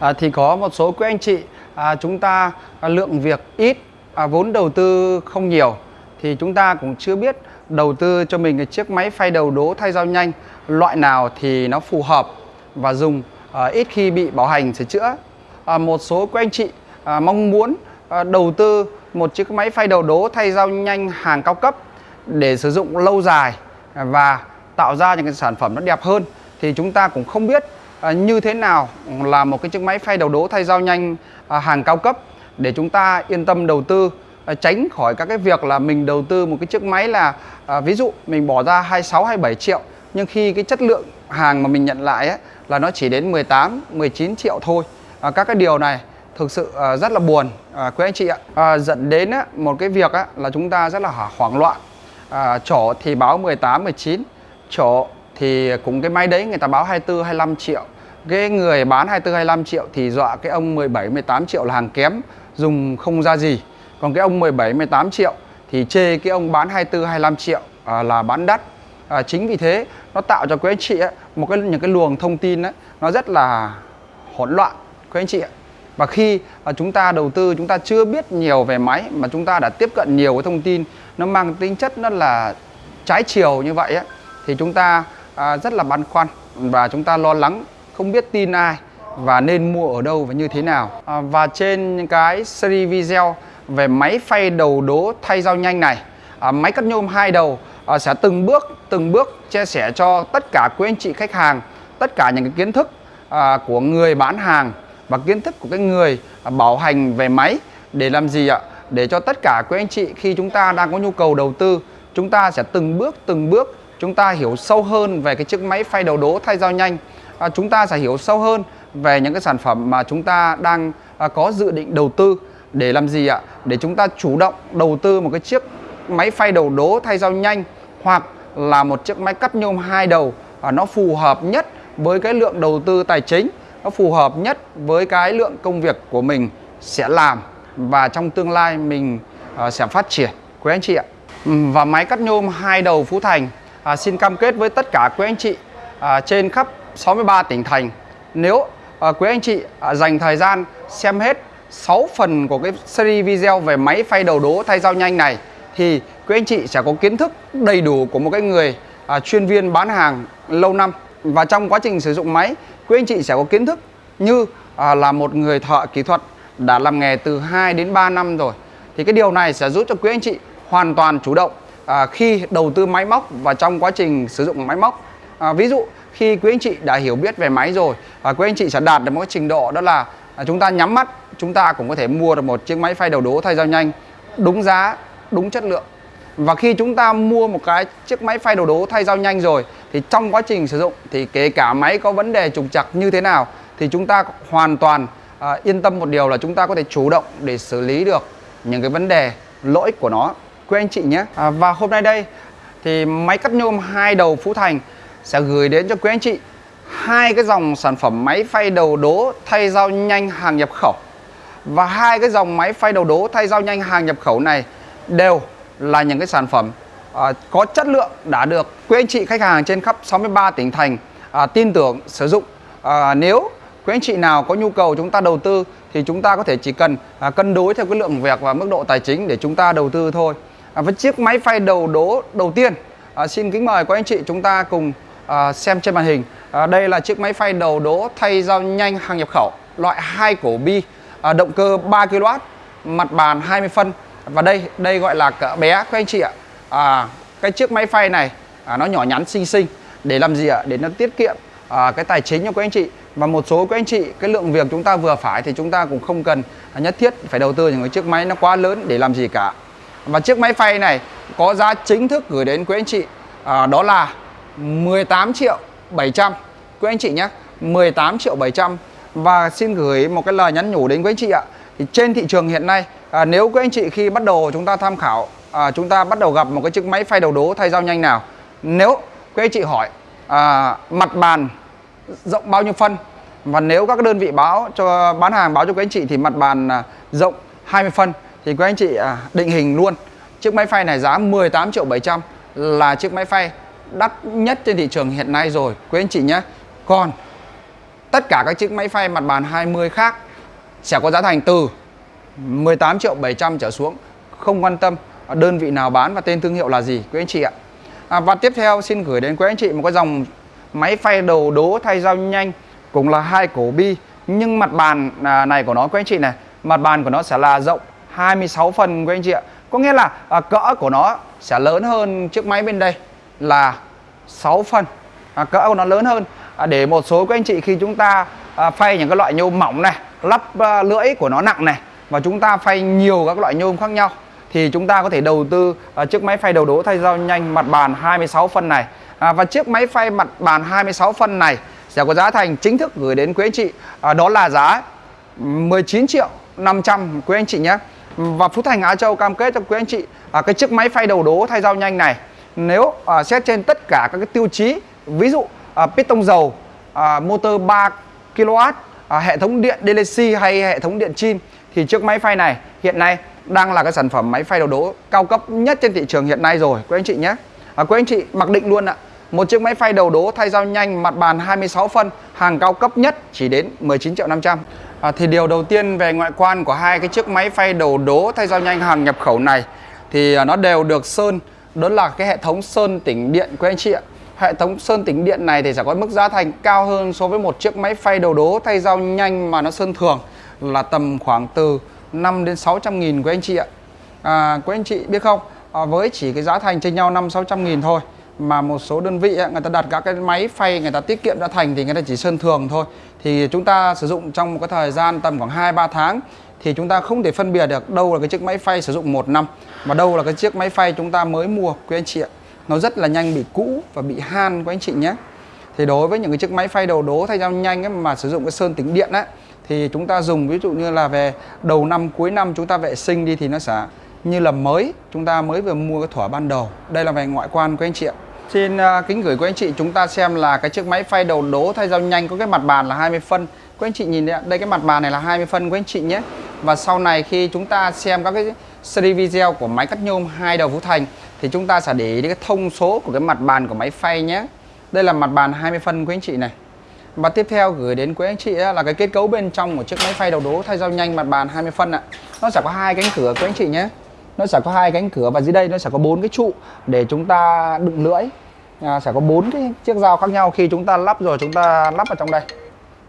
à, thì có một số quý anh chị à, chúng ta à, lượng việc ít à, vốn đầu tư không nhiều. Thì chúng ta cũng chưa biết đầu tư cho mình cái chiếc máy phay đầu đố thay dao nhanh loại nào thì nó phù hợp và dùng à, ít khi bị bảo hành sửa chữa. À, một số quý anh chị à, mong muốn à, đầu tư một chiếc máy phay đầu đố thay dao nhanh hàng cao cấp để sử dụng lâu dài và tạo ra những cái sản phẩm nó đẹp hơn thì chúng ta cũng không biết à, như thế nào là một cái chiếc máy phay đầu đố thay dao nhanh à, hàng cao cấp để chúng ta yên tâm đầu tư à, tránh khỏi các cái việc là mình đầu tư một cái chiếc máy là à, ví dụ mình bỏ ra 26 27 triệu nhưng khi cái chất lượng hàng mà mình nhận lại ấy, là nó chỉ đến 18 19 triệu thôi. À, các cái điều này thực sự à, rất là buồn à, quý anh chị ạ. À, dẫn đến á, một cái việc á, là chúng ta rất là hoảng loạn. À, chỗ thì báo 18 19 chỗ thì cũng cái máy đấy người ta báo 24 25 triệu. Cái người bán 24 25 triệu thì dọa cái ông 17 18 triệu là hàng kém dùng không ra gì. Còn cái ông 17 18 triệu thì chê cái ông bán 24 25 triệu à, là bán đắt. À, chính vì thế nó tạo cho quý anh chị ấy, một cái những cái luồng thông tin ấy, nó rất là hỗn loạn quý anh chị ấy. và khi à, chúng ta đầu tư chúng ta chưa biết nhiều về máy mà chúng ta đã tiếp cận nhiều cái thông tin nó mang tính chất nó là trái chiều như vậy ấy, thì chúng ta à, rất là băn khoăn và chúng ta lo lắng không biết tin ai và nên mua ở đâu và như thế nào. À, và trên cái series video về máy phay đầu đố thay dao nhanh này à, máy cắt nhôm hai đầu à, sẽ từng bước từng bước chia sẻ cho tất cả quý anh chị khách hàng tất cả những cái kiến thức à, của người bán hàng và kiến thức của cái người à, bảo hành về máy để làm gì ạ? Để cho tất cả quý anh chị khi chúng ta đang có nhu cầu đầu tư chúng ta sẽ từng bước từng bước chúng ta hiểu sâu hơn về cái chiếc máy phay đầu đố thay dao nhanh. À, chúng ta sẽ hiểu sâu hơn về những cái sản phẩm mà chúng ta đang à, có dự định đầu tư. Để làm gì ạ? Để chúng ta chủ động đầu tư một cái chiếc máy phay đầu đố thay dao nhanh hoặc là một chiếc máy cắt nhôm hai đầu. À, nó phù hợp nhất với cái lượng đầu tư tài chính nó phù hợp nhất với cái lượng công việc của mình sẽ làm và trong tương lai mình uh, sẽ phát triển. Quý anh chị ạ và máy cắt nhôm hai đầu Phú Thành à, xin cam kết với tất cả quý anh chị à, trên khắp 63 tỉnh thành. Nếu à, quý anh chị à, dành thời gian xem hết 6 phần của cái series video về máy phay đầu đố thay dao nhanh này thì quý anh chị sẽ có kiến thức đầy đủ của một cái người à, chuyên viên bán hàng lâu năm. Và trong quá trình sử dụng máy quý anh chị sẽ có kiến thức như à, là một người thợ kỹ thuật đã làm nghề từ 2 đến 3 năm rồi. Thì cái điều này sẽ giúp cho quý anh chị hoàn toàn chủ động à, khi đầu tư máy móc và trong quá trình sử dụng máy móc. À, ví dụ khi quý anh chị đã hiểu biết về máy rồi à, quý anh chị sẽ đạt được một cái trình độ đó là à, chúng ta nhắm mắt chúng ta cũng có thể mua được một chiếc máy phay đầu đố thay dao nhanh đúng giá đúng chất lượng. Và khi chúng ta mua một cái chiếc máy phay đầu đố thay dao nhanh rồi thì trong quá trình sử dụng thì kể cả máy có vấn đề trục trặc như thế nào thì chúng ta hoàn toàn à, yên tâm một điều là chúng ta có thể chủ động để xử lý được những cái vấn đề lỗi của nó quý anh chị nhé. À, và hôm nay đây thì máy cắt nhôm hai đầu Phú Thành sẽ gửi đến cho quý anh chị hai cái dòng sản phẩm máy phay đầu đố thay dao nhanh hàng nhập khẩu. Và hai cái dòng máy phay đầu đố thay dao nhanh hàng nhập khẩu này đều là những cái sản phẩm à, có chất lượng đã được quý anh chị khách hàng trên khắp 63 tỉnh thành à, tin tưởng sử dụng. À, nếu quý anh chị nào có nhu cầu chúng ta đầu tư thì chúng ta có thể chỉ cần à, cân đối theo cái lượng việc và mức độ tài chính để chúng ta đầu tư thôi à, với chiếc máy phay đầu đố đầu tiên. À, xin kính mời quý anh chị chúng ta cùng à, xem trên màn hình. À, đây là chiếc máy phay đầu đố thay dao nhanh hàng nhập khẩu loại hai cổ bi à, động cơ 3 kW mặt bàn 20 phân. Và đây đây gọi là cỡ bé các anh chị ạ. À, cái chiếc máy phay này à, nó nhỏ nhắn xinh xinh. Để làm gì ạ? Để nó tiết kiệm à, cái tài chính cho các anh chị. Và một số các anh chị cái lượng việc chúng ta vừa phải thì chúng ta cũng không cần nhất thiết phải đầu tư những cái chiếc máy nó quá lớn để làm gì cả và chiếc máy phay này có giá chính thức gửi đến quý anh chị à, đó là 18 triệu 700 quý anh chị nhé 18 triệu 700 và xin gửi một cái lời nhắn nhủ đến quý anh chị ạ. Thì trên thị trường hiện nay à, nếu quý anh chị khi bắt đầu chúng ta tham khảo à, chúng ta bắt đầu gặp một cái chiếc máy phay đầu đố thay dao nhanh nào. Nếu quý anh chị hỏi à, mặt bàn rộng bao nhiêu phân? Và nếu các đơn vị báo cho bán hàng báo cho quý anh chị thì mặt bàn à, rộng 20 phân thì quý anh chị à, định hình luôn. Chiếc máy phay này giá 18 triệu 700 là chiếc máy phay đắt nhất trên thị trường hiện nay rồi. Quý anh chị nhé. Còn tất cả các chiếc máy phay mặt bàn 20 khác sẽ có giá thành từ 18 triệu 700 trở xuống. Không quan tâm đơn vị nào bán và tên thương hiệu là gì quý anh chị ạ. À, và tiếp theo xin gửi đến quý anh chị một cái dòng máy phay đầu đố thay dao nhanh cũng là hai cổ bi. Nhưng mặt bàn à, này của nó quý anh chị này mặt bàn của nó sẽ là rộng 26 phần quý anh chị ạ. Có nghĩa là à, cỡ của nó sẽ lớn hơn chiếc máy bên đây là 6 phần. À, cỡ của nó lớn hơn. À, để một số của anh chị khi chúng ta à, phay những cái loại nhôm mỏng này lắp à, lưỡi của nó nặng này và chúng ta phay nhiều các loại nhôm khác nhau thì chúng ta có thể đầu tư à, chiếc máy phay đầu đố thay dao nhanh mặt bàn 26 phân này. À, và chiếc máy phay mặt bàn 26 phân này sẽ có giá thành chính thức gửi đến quý anh chị. À, đó là giá 19 triệu 500 quý anh chị nhé và Phú Thành Á Châu cam kết cho quý anh chị à, cái chiếc máy phay đầu đố thay dao nhanh này nếu à, xét trên tất cả các cái tiêu chí ví dụ à, piston dầu à, motor 3 kW à, hệ thống điện DLC hay hệ thống điện chin thì chiếc máy phay này hiện nay đang là cái sản phẩm máy phay đầu đố cao cấp nhất trên thị trường hiện nay rồi quý anh chị nhé. À, quý anh chị mặc định luôn ạ một chiếc máy phay đầu đố thay dao nhanh mặt bàn 26 phân hàng cao cấp nhất chỉ đến 19 triệu 500 à, thì điều đầu tiên về ngoại quan của hai cái chiếc máy phay đầu đố thay dao nhanh hàng nhập khẩu này thì à, nó đều được sơn. Đó là cái hệ thống sơn tĩnh điện của anh chị ạ. Hệ thống sơn tĩnh điện này thì sẽ có mức giá thành cao hơn so với một chiếc máy phay đầu đố thay dao nhanh mà nó sơn thường là tầm khoảng từ 5 đến 600 nghìn của anh chị ạ. À, quý anh chị biết không? À, với chỉ cái giá thành trên nhau 5 600 nghìn thôi mà một số đơn vị người ta đặt các cái máy phay người ta tiết kiệm ra thành thì người ta chỉ sơn thường thôi. Thì chúng ta sử dụng trong một cái thời gian tầm khoảng 2 3 tháng thì chúng ta không thể phân biệt được đâu là cái chiếc máy phay sử dụng một năm và đâu là cái chiếc máy phay chúng ta mới mua quý anh chị ạ. Nó rất là nhanh bị cũ và bị han quý anh chị nhé. Thì đối với những cái chiếc máy phay đầu đố thay nhau nhanh ấy, mà sử dụng cái sơn tĩnh điện á thì chúng ta dùng ví dụ như là về đầu năm cuối năm chúng ta vệ sinh đi thì nó sẽ như là mới. Chúng ta mới vừa mua cái thỏa ban đầu. Đây là về ngoại quan của anh chị ạ. Xin à, kính gửi quý anh chị chúng ta xem là cái chiếc máy phay đầu đố thay dao nhanh có cái mặt bàn là 20 phân. Quý anh chị nhìn đây, đây cái mặt bàn này là 20 phân quý anh chị nhé. Và sau này khi chúng ta xem các cái series video của máy cắt nhôm hai đầu Phú Thành thì chúng ta sẽ để ý cái thông số của cái mặt bàn của máy phay nhé. Đây là mặt bàn 20 phân quý anh chị này. Và tiếp theo gửi đến quý anh chị là cái kết cấu bên trong của chiếc máy phay đầu đố thay dao nhanh mặt bàn 20 phân ạ. Nó sẽ có hai cánh cửa quý anh chị nhé nó sẽ có hai cánh cửa và dưới đây nó sẽ có bốn cái trụ để chúng ta đựng lưỡi. À, sẽ có bốn cái chiếc dao khác nhau khi chúng ta lắp rồi chúng ta lắp vào trong đây.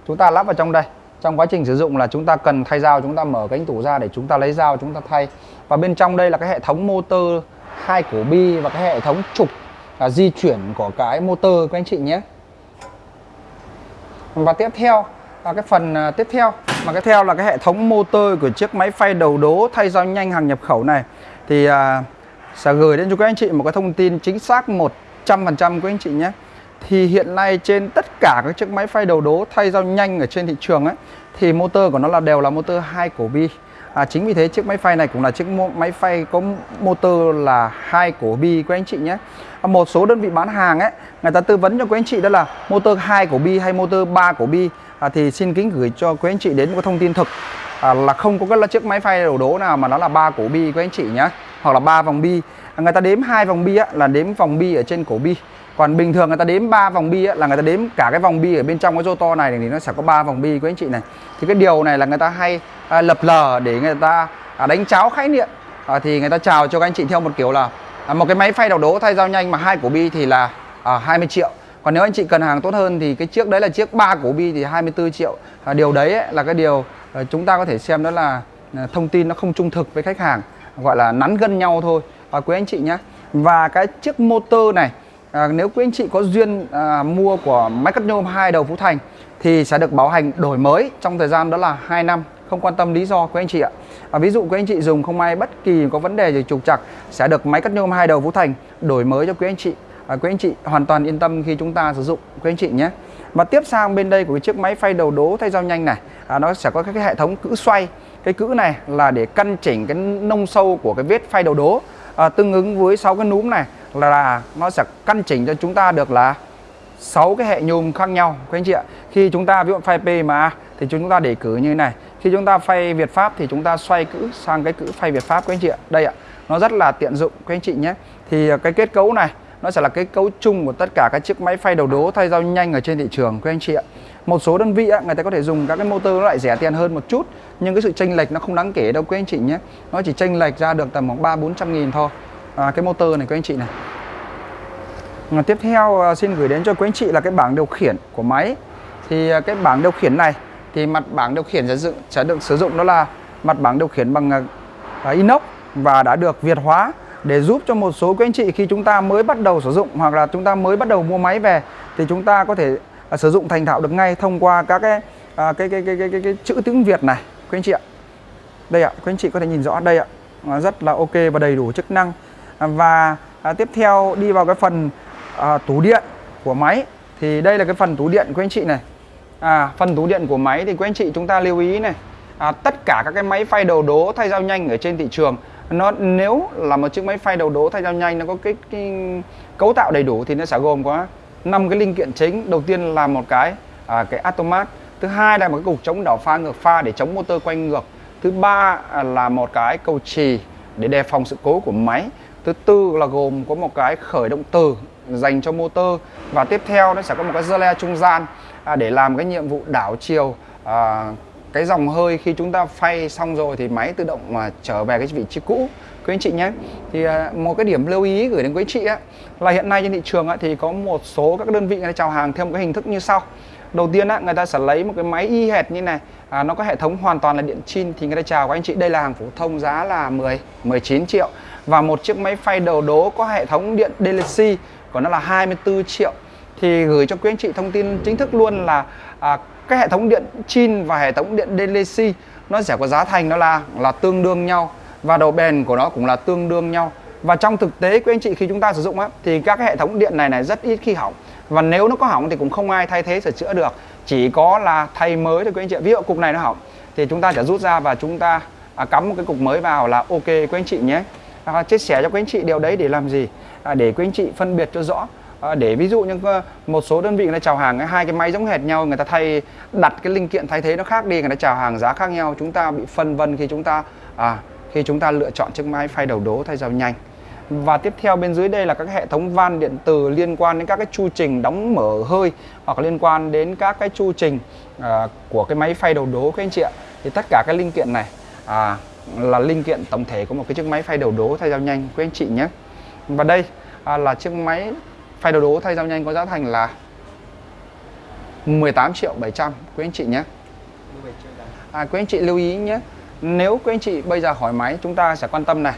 Chúng ta lắp vào trong đây. Trong quá trình sử dụng là chúng ta cần thay dao chúng ta mở cánh tủ ra để chúng ta lấy dao chúng ta thay. Và bên trong đây là cái hệ thống motor hai cổ bi và cái hệ thống trục là di chuyển của cái motor các anh chị nhé. Và tiếp theo là cái phần à, tiếp theo. Mà cái theo là cái hệ thống motor của chiếc máy phay đầu đố thay dao nhanh hàng nhập khẩu này thì à, sẽ gửi đến cho các anh chị một cái thông tin chính xác 100% của anh chị nhé. Thì hiện nay trên tất cả các chiếc máy phay đầu đố thay dao nhanh ở trên thị trường ấy thì motor của nó là đều là motor hai cổ bi. À, chính vì thế chiếc máy phay này cũng là chiếc máy phay có motor là hai cổ bi của anh chị nhé. À, một số đơn vị bán hàng ấy người ta tư vấn cho quý anh chị đó là motor hai cổ bi hay motor 3 cổ bi. À, thì xin kính gửi cho quý anh chị đến một thông tin thực à, là không có cái chiếc máy phay đầu đố nào mà nó là ba cổ bi của anh chị nhé hoặc là ba vòng bi. À, người ta đếm hai vòng bi á, là đếm vòng bi ở trên cổ bi. Còn bình thường người ta đếm ba vòng bi á, là người ta đếm cả cái vòng bi ở bên trong cái rô to này thì nó sẽ có ba vòng bi của anh chị này. Thì cái điều này là người ta hay à, lập lờ để người ta à, đánh cháo khái niệm. À, thì người ta chào cho các anh chị theo một kiểu là à, một cái máy phay đầu đố thay dao nhanh mà hai cổ bi thì là à, 20 triệu. Còn nếu anh chị cần hàng tốt hơn thì cái chiếc đấy là chiếc ba cổ bi thì 24 triệu. À, điều đấy ấy, là cái điều Ờ, chúng ta có thể xem đó là ờ, thông tin nó không trung thực với khách hàng gọi là nắn gân nhau thôi. À, quý anh chị nhé và cái chiếc motor này à, nếu quý anh chị có duyên à, mua của máy cắt nhôm hai đầu Phú Thành thì sẽ được bảo hành đổi mới trong thời gian đó là 2 năm không quan tâm lý do quý anh chị ạ. À, ví dụ quý anh chị dùng không may bất kỳ có vấn đề gì trục trặc sẽ được máy cắt nhôm hai đầu Phú Thành đổi mới cho quý anh chị. À, quý anh chị hoàn toàn yên tâm khi chúng ta sử dụng quý anh chị nhé và tiếp sang bên đây của cái chiếc máy phay đầu đố thay dao nhanh này à, nó sẽ có cái hệ thống cữ xoay. Cái cữ này là để căn chỉnh cái nông sâu của cái vết phay đầu đố. À, tương ứng với 6 cái núm này là, là nó sẽ căn chỉnh cho chúng ta được là 6 cái hệ nhôm khác nhau quý anh chị ạ. Khi chúng ta ví dụ phay PMA thì chúng ta để cử như thế này. Khi chúng ta phay Việt Pháp thì chúng ta xoay cữ sang cái cữ phay Việt Pháp quý anh chị ạ. Đây ạ nó rất là tiện dụng quý anh chị nhé. Thì à, cái kết cấu này nó sẽ là cái cấu chung của tất cả các chiếc máy phay đầu đố thay dao nhanh ở trên thị trường quý anh chị ạ. Một số đơn vị á, người ta có thể dùng các cái motor nó lại rẻ tiền hơn một chút nhưng cái sự chênh lệch nó không đáng kể đâu quý anh chị nhé. Nó chỉ chênh lệch ra được tầm khoảng ba bốn trăm nghìn thôi. À, cái motor này quý anh chị này. À, tiếp theo à, xin gửi đến cho quý anh chị là cái bảng điều khiển của máy. Thì à, cái bảng điều khiển này thì mặt bảng điều khiển sẽ, dựng, sẽ được sử dụng đó là mặt bảng điều khiển bằng uh, inox và đã được Việt hóa để giúp cho một số quý anh chị khi chúng ta mới bắt đầu sử dụng hoặc là chúng ta mới bắt đầu mua máy về thì chúng ta có thể uh, sử dụng thành thạo được ngay thông qua các cái, uh, cái, cái, cái, cái, cái, cái chữ tiếng Việt này quý anh chị ạ. Đây ạ, quý anh chị có thể nhìn rõ đây ạ. Uh, rất là ok và đầy đủ chức năng. Uh, và uh, tiếp theo đi vào cái phần uh, tủ điện của máy thì đây là cái phần tủ điện quý anh chị này à, phần tủ điện của máy thì quý anh chị chúng ta lưu ý này à, tất cả các cái máy phay đầu đố thay dao nhanh ở trên thị trường nó nếu là một chiếc máy phay đầu đố thay dao nhanh nó có cái, cái cấu tạo đầy đủ thì nó sẽ gồm có năm cái linh kiện chính. Đầu tiên là một cái à, cái automat thứ hai là một cái cục chống đảo pha ngược pha để chống motor quay ngược. Thứ ba à, là một cái cầu trì để đề phòng sự cố của máy. Thứ tư là gồm có một cái khởi động từ dành cho motor. Và tiếp theo nó sẽ có một cái rơ trung gian à, để làm cái nhiệm vụ đảo chiều à, cái dòng hơi khi chúng ta phay xong rồi thì máy tự động mà trở về cái vị trí cũ. Quý anh chị nhé thì à, một cái điểm lưu ý gửi đến quý anh chị á, là hiện nay trên thị trường á, thì có một số các đơn vị người ta chào hàng theo một cái hình thức như sau. Đầu tiên á, người ta sẽ lấy một cái máy y hệt như này à, nó có hệ thống hoàn toàn là điện chin thì người ta chào các anh chị. Đây là hàng phổ thông giá là 10 19 triệu. Và một chiếc máy phay đầu đố có hệ thống điện DLC của nó là 24 triệu. Thì gửi cho quý anh chị thông tin chính thức luôn là à, cái hệ thống điện chin và hệ thống điện DLC nó sẽ có giá thành nó là là tương đương nhau. Và độ bền của nó cũng là tương đương nhau. Và trong thực tế quý anh chị khi chúng ta sử dụng á thì các cái hệ thống điện này này rất ít khi hỏng. Và nếu nó có hỏng thì cũng không ai thay thế sửa chữa được. Chỉ có là thay mới thôi quý anh chị ví dụ cục này nó hỏng thì chúng ta sẽ rút ra và chúng ta à, cắm một cái cục mới vào là ok quý anh chị nhé. À, chia sẻ cho quý anh chị điều đấy để làm gì? À, để quý anh chị phân biệt cho rõ à, để ví dụ như ờ, một số đơn vị người ta chào hàng hai cái máy giống hệt nhau người ta thay đặt cái linh kiện thay thế nó khác đi người ta chào hàng giá khác nhau chúng ta bị phân vân khi chúng ta à, khi chúng ta lựa chọn chiếc máy phay đầu đố thay dao nhanh. Và tiếp theo bên dưới đây là các hệ thống van điện từ liên quan đến các cái chu trình đóng mở hơi hoặc liên quan đến các cái chu trình à, của cái máy phay đầu đố các anh chị ạ. Thì tất cả các linh kiện này à, là linh kiện tổng thể của một cái chiếc máy phay đầu đố thay dao nhanh quý anh chị nhé. Và đây à, là chiếc máy phay đầu đố thay dao nhanh có giá thành là 18 triệu 700 quý anh chị nhé. À, quý anh chị lưu ý nhé. Nếu quý anh chị bây giờ hỏi máy chúng ta sẽ quan tâm này.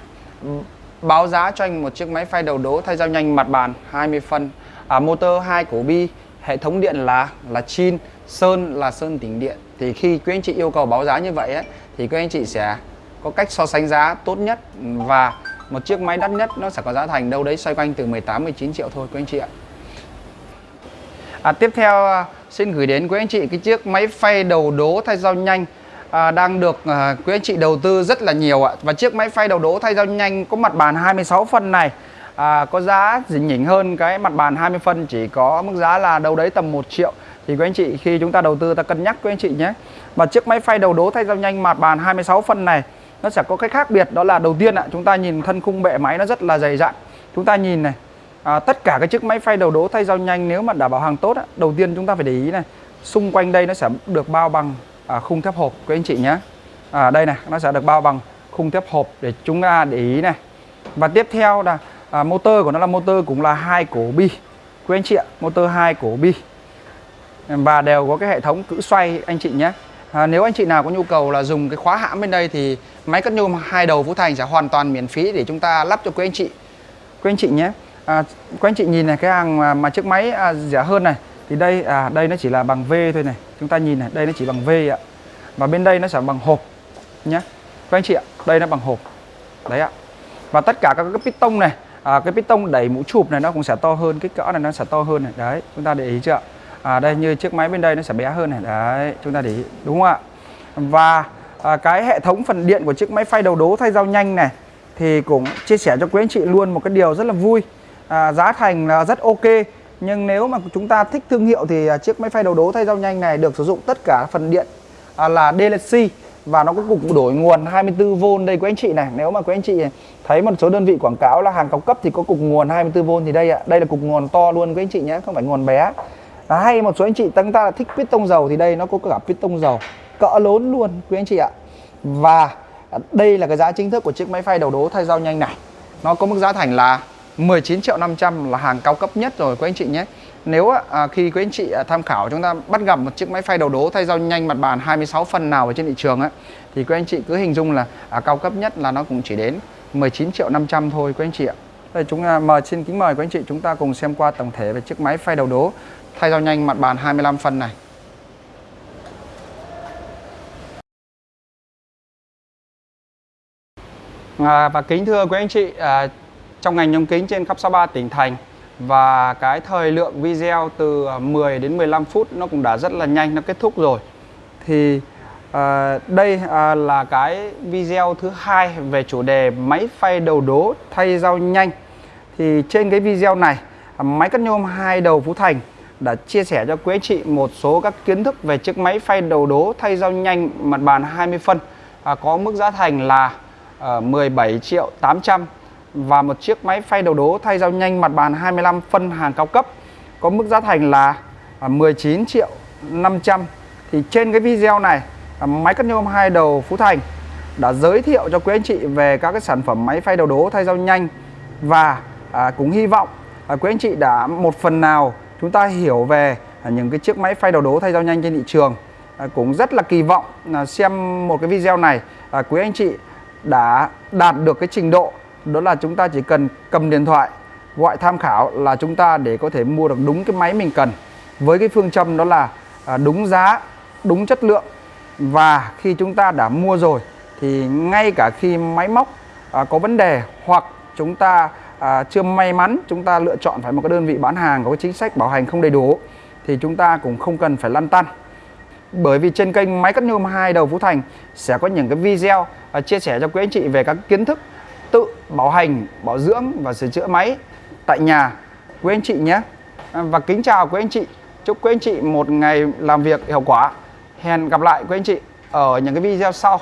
Báo giá cho anh một chiếc máy phay đầu đố thay dao nhanh mặt bàn 20 phân. À, motor 2 cổ bi hệ thống điện là là chin sơn là sơn tĩnh điện. Thì khi quý anh chị yêu cầu báo giá như vậy ấy, thì quý anh chị sẽ có cách so sánh giá tốt nhất và một chiếc máy đắt nhất nó sẽ có giá thành đâu đấy xoay quanh từ 18 19 triệu thôi quý anh chị ạ. À, tiếp theo à, xin gửi đến quý anh chị cái chiếc máy phay đầu đố thay dao nhanh à, đang được à, quý anh chị đầu tư rất là nhiều ạ. Và chiếc máy phay đầu đố thay dao nhanh có mặt bàn 26 phân này à, có giá dình nhỉnh hơn cái mặt bàn 20 phân chỉ có mức giá là đâu đấy tầm 1 triệu thì quý anh chị khi chúng ta đầu tư ta cân nhắc quý anh chị nhé. Và chiếc máy phay đầu đố thay dao nhanh mặt bàn 26 phân này nó sẽ có cái khác biệt đó là đầu tiên ạ chúng ta nhìn thân khung bệ máy nó rất là dày dặn. Chúng ta nhìn này à, tất cả cái chiếc máy phay đầu đố thay dao nhanh nếu mà đảm bảo hàng tốt á, đầu tiên chúng ta phải để ý này xung quanh đây nó sẽ được bao bằng à, khung thép hộp các anh chị nhé. À, đây này nó sẽ được bao bằng khung thép hộp để chúng ta để ý này. Và tiếp theo là à, motor của nó là motor cũng là hai cổ bi quý anh chị ạ motor hai cổ bi. Và đều có cái hệ thống cữ xoay anh chị nhé. À, nếu anh chị nào có nhu cầu là dùng cái khóa hãm bên đây thì máy cắt nhôm hai đầu vũ Thành sẽ hoàn toàn miễn phí để chúng ta lắp cho quý anh chị. Quý anh chị nhé. À, quý anh chị nhìn này cái hàng mà, mà chiếc máy à, rẻ hơn này thì đây à đây nó chỉ là bằng V thôi này. Chúng ta nhìn này đây nó chỉ bằng V ạ. Và bên đây nó sẽ bằng hộp nhé. Quý anh chị ạ đây nó bằng hộp. Đấy ạ. Và tất cả các cái piston này à, cái piston đẩy mũ chụp này nó cũng sẽ to hơn kích cỡ này nó sẽ to hơn này. Đấy chúng ta để ý chưa à, đây như chiếc máy bên đây nó sẽ bé hơn này. Đấy chúng ta để ý. Đúng không ạ? Và à, cái hệ thống phần điện của chiếc máy phay đầu đố thay dao nhanh này thì cũng chia sẻ cho quý anh chị luôn một cái điều rất là vui. À, giá thành là rất ok nhưng nếu mà chúng ta thích thương hiệu thì à, chiếc máy phay đầu đố thay dao nhanh này được sử dụng tất cả phần điện à, là DLC và nó có cục đổi nguồn 24V đây quý anh chị này. Nếu mà quý anh chị thấy một số đơn vị quảng cáo là hàng cao cấp thì có cục nguồn 24V thì đây ạ. Đây là cục nguồn to luôn quý anh chị nhé không phải nguồn bé. À, hay một số anh chị chúng ta thích piston dầu thì đây nó có cả piston dầu cỡ lớn luôn quý anh chị ạ. Và đây là cái giá chính thức của chiếc máy phay đầu đố thay dao nhanh này. Nó có mức giá thành là 19 triệu 500 là hàng cao cấp nhất rồi quý anh chị nhé. Nếu à, à, khi quý anh chị à, tham khảo chúng ta bắt gặp một chiếc máy phay đầu đố thay dao nhanh mặt bàn 26 phân nào ở trên thị trường ấy, thì quý anh chị cứ hình dung là à, cao cấp nhất là nó cũng chỉ đến 19 triệu 500 thôi quý anh chị ạ. Đây chúng à, mời xin kính mời quý anh chị chúng ta cùng xem qua tổng thể về chiếc máy phay đầu đố thay dao nhanh mặt bàn 25 phân này. Vâng, à, và kính thưa quý anh chị, à, trong ngành nhôm kính trên khắp 63 tỉnh thành và cái thời lượng video từ 10 đến 15 phút nó cũng đã rất là nhanh nó kết thúc rồi. Thì à, đây à, là cái video thứ hai về chủ đề máy phay đầu đố thay dao nhanh. Thì trên cái video này à, máy cắt nhôm hai đầu Phú Thành đã chia sẻ cho quý anh chị một số các kiến thức về chiếc máy phay đầu đố thay dao nhanh mặt bàn 20 phân à, có mức giá thành là À, 17 triệu 800 và một chiếc máy phay đầu đố thay dao nhanh mặt bàn 25 phân hàng cao cấp. Có mức giá thành là à, 19 triệu 500 thì trên cái video này à, máy cắt nhôm hai đầu Phú Thành đã giới thiệu cho quý anh chị về các cái sản phẩm máy phay đầu đố thay dao nhanh. Và à, cũng hy vọng à, quý anh chị đã một phần nào chúng ta hiểu về à, những cái chiếc máy phay đầu đố thay dao nhanh trên thị trường. À, cũng rất là kỳ vọng là xem một cái video này à, quý anh chị đã đạt được cái trình độ, đó là chúng ta chỉ cần cầm điện thoại, gọi tham khảo là chúng ta để có thể mua được đúng cái máy mình cần. Với cái phương châm đó là à, đúng giá, đúng chất lượng. Và khi chúng ta đã mua rồi, thì ngay cả khi máy móc à, có vấn đề hoặc chúng ta à, chưa may mắn, chúng ta lựa chọn phải một cái đơn vị bán hàng có cái chính sách bảo hành không đầy đủ, thì chúng ta cũng không cần phải lăn tăn. Bởi vì trên kênh máy cắt nhôm hai đầu Phú Thành sẽ có những cái video và chia sẻ cho quý anh chị về các kiến thức tự bảo hành, bảo dưỡng và sửa chữa máy tại nhà quý anh chị nhé. À, và kính chào quý anh chị. Chúc quý anh chị một ngày làm việc hiệu quả. Hẹn gặp lại quý anh chị ở những cái video sau.